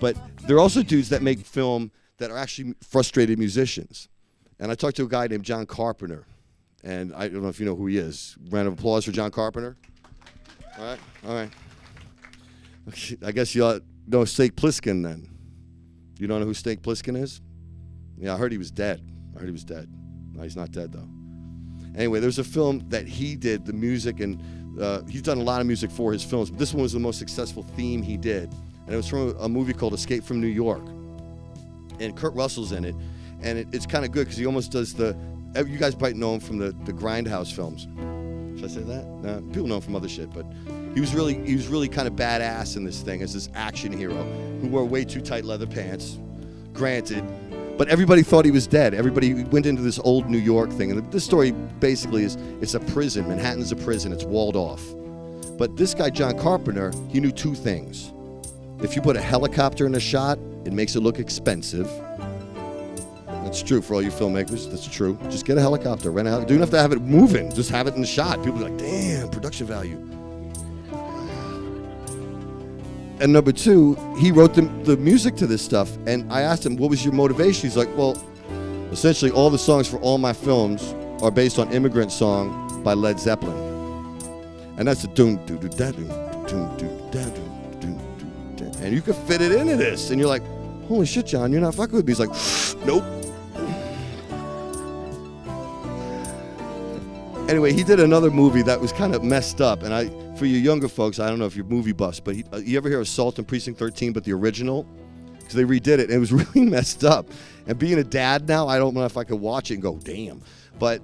But there are also dudes that make film that are actually frustrated musicians. And I talked to a guy named John Carpenter, and I don't know if you know who he is. Round of applause for John Carpenter. All right, all right. I guess you ought know Snake Plissken then. You don't know who Snake Plissken is? Yeah, I heard he was dead. I heard he was dead. No, he's not dead though. Anyway, there's a film that he did, the music, and uh, he's done a lot of music for his films. This one was the most successful theme he did, and it was from a movie called Escape from New York. And Kurt Russell's in it, and it, it's kind of good because he almost does the. You guys might know him from the the Grindhouse films. Should I say that? No, people know him from other shit, but he was really he was really kind of badass in this thing as this action hero who wore way too tight leather pants. Granted, but everybody thought he was dead. Everybody went into this old New York thing, and this story basically is it's a prison. Manhattan's a prison. It's walled off. But this guy John Carpenter, he knew two things. If you put a helicopter in a shot, it makes it look expensive. That's true for all you filmmakers. That's true. Just get a helicopter, rent a helicopter. You don't have to have it moving. Just have it in the shot. People are like, damn, production value. And number two, he wrote the, the music to this stuff. And I asked him, what was your motivation? He's like, well, essentially all the songs for all my films are based on Immigrant Song by Led Zeppelin. And that's a doom doo doo da doom doom doo da doom doom doo And you can fit it into this. And you're like, holy shit, John, you're not fucking with me. He's like, nope. Anyway, he did another movie that was kind of messed up, and I, for you younger folks, I don't know if you're movie buffs, but he, uh, you ever hear Assault on Precinct 13, but the original? Because they redid it, and it was really messed up. And being a dad now, I don't know if I could watch it and go, damn. But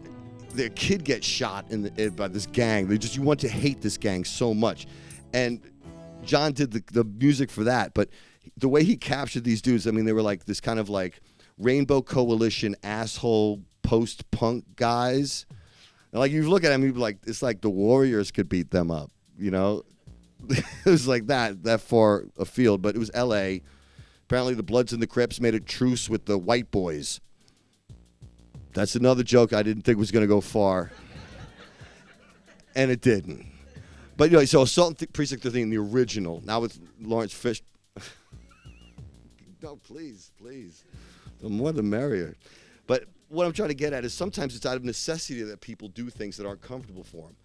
the kid gets shot in the, by this gang. They just you want to hate this gang so much, and John did the, the music for that. But the way he captured these dudes, I mean, they were like this kind of like Rainbow Coalition asshole post punk guys and like you look at them, you'd be like, it's like the Warriors could beat them up, you know? it was like that, that far afield, but it was L.A. Apparently, the Bloods and the Crips made a truce with the white boys. That's another joke I didn't think was going to go far, and it didn't. But you know, so Assault Th- Precinct 13, the original, now with Lawrence Fish. no, please, please, the more the merrier. But what I'm trying to get at is sometimes it's out of necessity that people do things that aren't comfortable for them.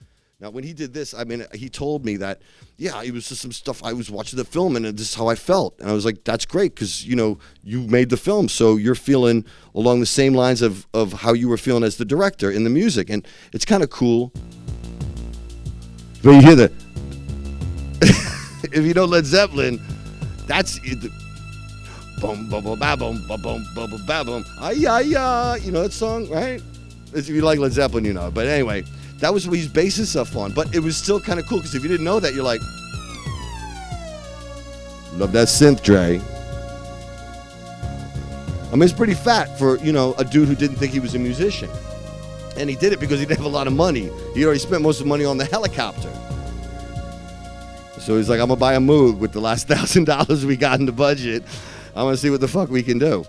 Now, when he did this, I mean, he told me that, yeah, it was just some stuff I was watching the film and this is how I felt. And I was like, that's great because, you know, you made the film. So you're feeling along the same lines of, of how you were feeling as the director in the music. And it's kind of cool. But you hear that? if you know Led Zeppelin, that's boom, boom, boom, boom, ba, boom, ba, boom, ba, boom, ay, ay, ay. You know that song, right? If you like Led Zeppelin, you know. But anyway, that was what he's basing stuff on. But it was still kind of cool because if you didn't know that, you're like, love that synth, Dre. I mean, it's pretty fat for you know a dude who didn't think he was a musician, and he did it because he didn't have a lot of money. He already spent most of the money on the helicopter. So he's like, I'm gonna buy a Moog with the last thousand dollars we got in the budget. I'm gonna see what the fuck we can do.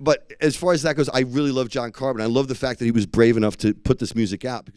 But as far as that goes, I really love John Carpenter. I love the fact that he was brave enough to put this music out.